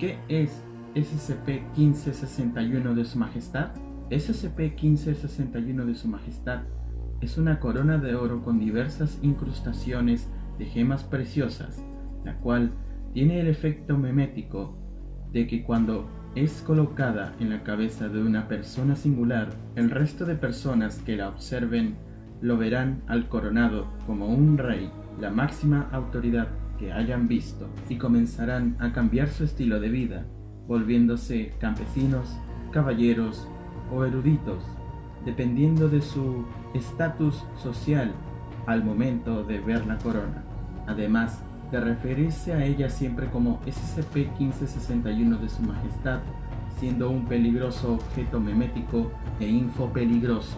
¿Qué es SCP-1561 de Su Majestad? SCP-1561 de Su Majestad es una corona de oro con diversas incrustaciones de gemas preciosas, la cual tiene el efecto memético de que cuando es colocada en la cabeza de una persona singular, el resto de personas que la observen lo verán al coronado como un rey, la máxima autoridad que hayan visto, y comenzarán a cambiar su estilo de vida, volviéndose campesinos, caballeros o eruditos, dependiendo de su estatus social al momento de ver la corona. Además, de referirse a ella siempre como SCP-1561 de Su Majestad, siendo un peligroso objeto memético e infopeligroso.